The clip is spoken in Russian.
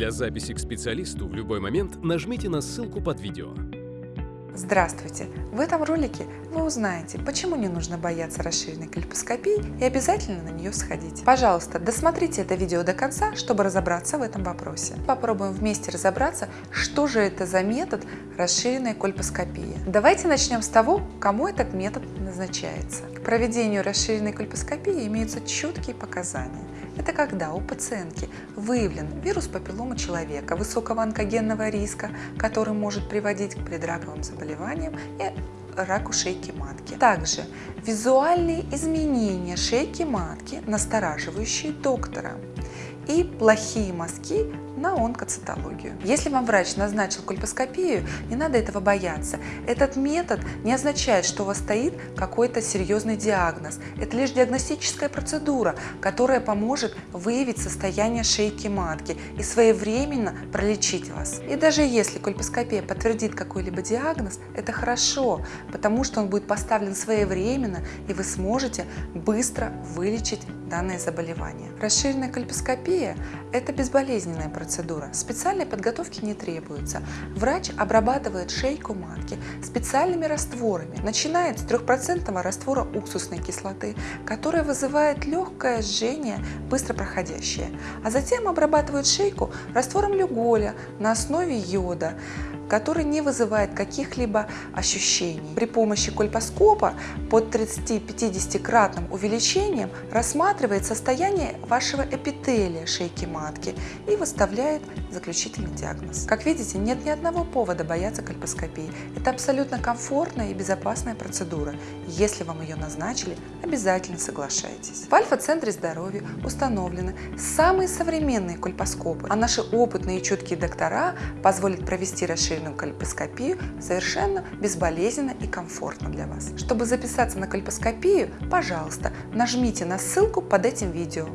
Для записи к специалисту в любой момент нажмите на ссылку под видео. Здравствуйте! В этом ролике вы узнаете, почему не нужно бояться расширенной кольпоскопии и обязательно на нее сходить. Пожалуйста, досмотрите это видео до конца, чтобы разобраться в этом вопросе. Попробуем вместе разобраться, что же это за метод расширенной кольпоскопии. Давайте начнем с того, кому этот метод назначается. К проведению расширенной кольпоскопии имеются четкие показания. Это когда у пациентки выявлен вирус папиллома человека высокого онкогенного риска, который может приводить к предраковым заболеваниям и раку шейки матки. Также визуальные изменения шейки матки, настораживающие доктора, и плохие мазки на онкоцитологию. Если вам врач назначил кольпоскопию, не надо этого бояться. Этот метод не означает, что у вас стоит какой-то серьезный диагноз. Это лишь диагностическая процедура, которая поможет выявить состояние шейки матки и своевременно пролечить вас. И даже если кольпоскопия подтвердит какой-либо диагноз, это хорошо, потому что он будет поставлен своевременно и вы сможете быстро вылечить данное заболевание. Расширенная кольпоскопия – это безболезненная процедура. Специальной подготовки не требуется. Врач обрабатывает шейку матки специальными растворами. Начинает с 3% раствора уксусной кислоты, которая вызывает легкое жжение, быстро проходящее. А затем обрабатывает шейку раствором люголя на основе йода который не вызывает каких-либо ощущений. При помощи кольпоскопа под 30-50-кратным увеличением рассматривает состояние вашего эпителия шейки матки и выставляет заключительный диагноз. Как видите, нет ни одного повода бояться кольпоскопии. Это абсолютно комфортная и безопасная процедура. Если вам ее назначили, обязательно соглашайтесь. В Альфа-центре здоровья установлены самые современные кольпоскопы, а наши опытные и чуткие доктора позволят провести расширенную расширенную кольпоскопию совершенно безболезненно и комфортно для вас. Чтобы записаться на кольпоскопию, пожалуйста, нажмите на ссылку под этим видео.